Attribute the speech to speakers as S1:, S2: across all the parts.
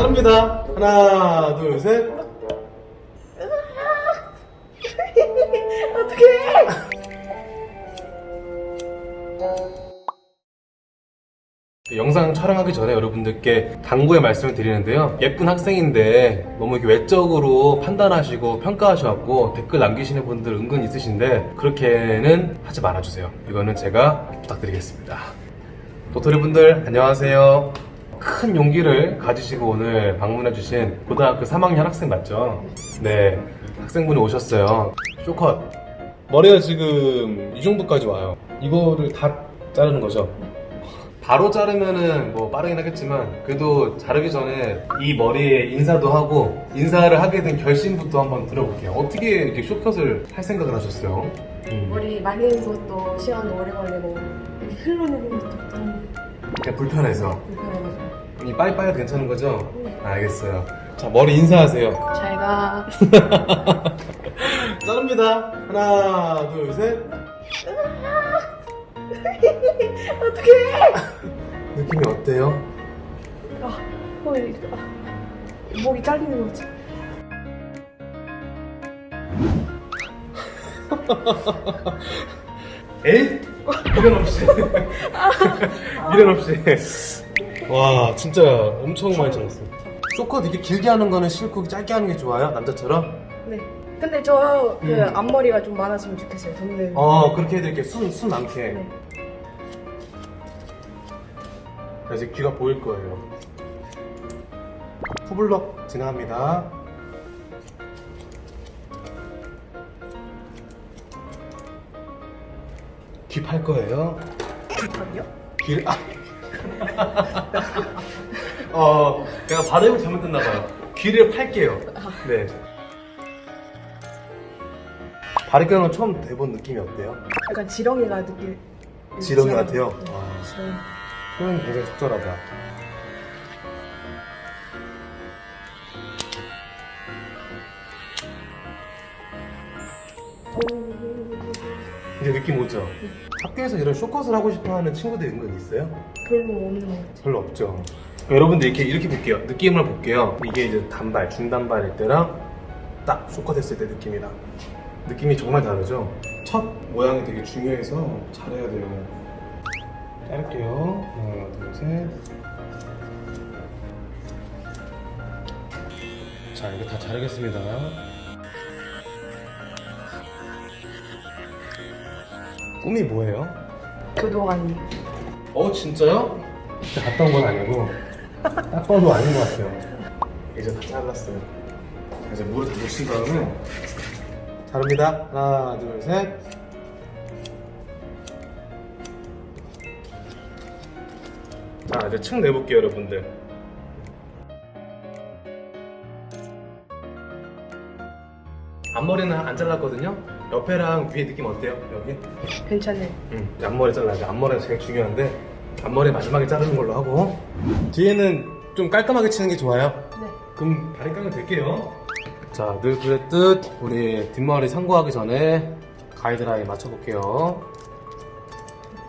S1: 자릅니다. 하나, 둘, 셋.
S2: 어떡해!
S1: 영상 촬영하기 전에 여러분들께 당부의 말씀을 드리는데요. 예쁜 학생인데 너무 이렇게 외적으로 판단하시고 평가하셔갖고 댓글 남기시는 분들 은근 있으신데 그렇게는 하지 말아주세요. 이거는 제가 부탁드리겠습니다. 도토리 분들 안녕하세요. 큰 용기를 가지시고 오늘 방문해 주신 고등학교 3학년 학생 맞죠? 네, 학생분이 오셨어요. 쇼컷. 머리가 지금 이 정도까지 와요. 이거를 다 자르는 거죠? 바로 자르면은 뭐 빠르긴 하겠지만 그래도 자르기 전에 이 머리에 인사도 하고 인사를 하게 된 결심부터 한번 들어볼게요. 어떻게 이렇게 쇼컷을 할 생각을 하셨어요? 음,
S2: 머리 말리는 것도 시간 오래 걸리고 흘러내리는 것도 좀
S1: 그냥 불편해서
S2: 불편해가지고
S1: 이 빠이빠이도 괜찮은 거죠? 알겠어요. 자 머리 인사하세요.
S2: 잘 가
S1: 자릅니다. 하나 둘 셋.
S2: 어떡해!
S1: 느낌이 어때요?
S2: 아, 머리 아, 목이 잘리는 거지
S1: 에이? 미련 없이. 미련 없이. 와, 진짜 엄청 많이 잘랐어. 쇼컷 이렇게 길게 하는 거는 싫고 짧게 하는 게 좋아요? 남자처럼?
S2: 네 근데 저 그
S1: 음.
S2: 앞머리가 좀 많았으면 좋겠어요 동네
S1: 어, 그렇게 해드릴게요. 순, 순 많게.
S2: 네.
S1: 자, 이제 귀가 보일 거예요. 후블럭 진행합니다. 귀 팔 거예요.
S2: 잠깐요
S1: 귀를 아. 어, 내가 발음을 잘못했나 봐요. 귀를 팔게요. 네. 바리깡은 처음 대본 느낌이 어때요?
S2: 약간 지렁이가 느낄
S1: 지렁이 같아요?
S2: 네,
S1: 아.
S2: 지렁이
S1: 표현이 굉장히 적절하다. 이제 느낌 오죠? 학교에서 이런 쇼컷을 하고 싶어 하는 친구들 은근 있어요?
S2: 별로 없는
S1: 별로 없죠. 여러분들 이렇게 이렇게 볼게요. 느낌을 볼게요. 이게 이제 단발, 중단발일 때랑 딱 쇼컷 했을 때 느낌이랑 느낌이 정말 다르죠. 첫 모양이 되게 중요해서 잘해야 돼요. 자를게요. 하나, 둘, 셋. 자, 이거 다 자르겠습니다. 꿈이 뭐예요?
S2: 교도관이
S1: 어 진짜요? 진짜 갔다 온 건 아니고 딱 봐도 아닌 것 같아요. 이제 다 잘랐어요. 이제 물을 다 묻힌 다음에 자릅니다. 하나 둘셋. 자 이제 층 내볼게요 여러분들 앞머리는 안 잘랐거든요 옆에랑 위에 느낌 어때요 여기?
S2: 괜찮네
S1: 응, 앞머리 잘라야지. 앞머리가 제일 중요한데 앞머리 마지막에 자르는 걸로 하고 뒤에는 좀 깔끔하게 치는 게 좋아요.
S2: 네
S1: 그럼 다리 깡을 될게요. 자, 늘 그랬듯 우리 뒷머리 상고하기 전에 가이드라인 맞춰볼게요.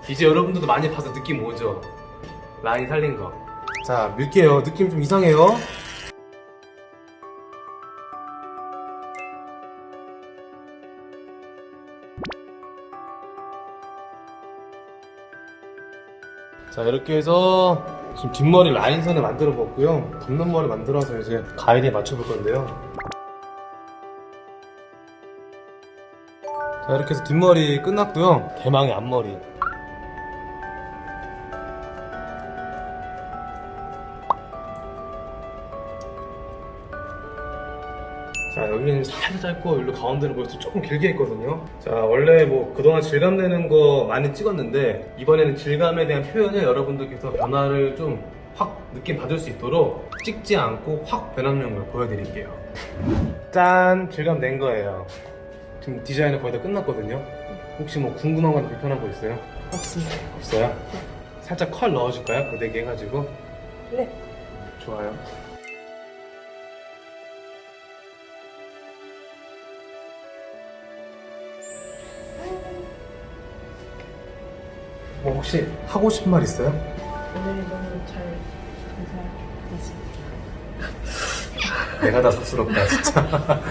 S1: 이제 여러분들도 많이 봐서 느낌 오죠? 라인 살린 거. 자, 밀게요. 느낌 좀 이상해요. 자 이렇게 해서 지금 뒷머리 라인선을 만들어 봤고요. 덮는 머리 만들어서 이제 가이드에 맞춰 볼 건데요. 자 이렇게 해서 뒷머리 끝났고요. 대망의 앞머리 자 여기는 살짝 짧고 여기로 가운데로 벌써 조금 길게 했거든요. 자 원래 뭐 그동안 질감 내는 거 많이 찍었는데 이번에는 질감에 대한 표현을 여러분들께서 변화를 좀 확 느낌 받을 수 있도록 찍지 않고 확 변화하는 걸 보여드릴게요. 짠! 질감 낸 거예요. 지금 디자인은 거의 다 끝났거든요. 혹시 뭐 궁금한 건 불편한 거 있어요?
S2: 없습니다.
S1: 없어요? 살짝 컬 넣어줄까요? 고데기 해가지고?
S2: 네.
S1: 좋아요 뭐 혹시 하고 싶은 말 있어요?
S2: 오늘 너무 잘 감사했습니다
S1: 내가 다 쑥스럽다 진짜.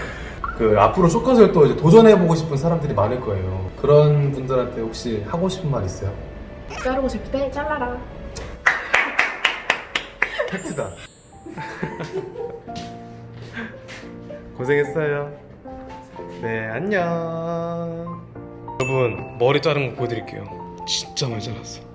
S1: 그 앞으로 쇼컷을 또 이제 도전해보고 싶은 사람들이 많을 거예요. 그런 분들한테 혹시 하고 싶은 말 있어요?
S2: 자르고 싶을 때 잘라라.
S1: 팩트다. 고생했어요. 네, 안녕. 여러분, 머리 자른 거 보여드릴게요. 진짜 많이 잘랐어.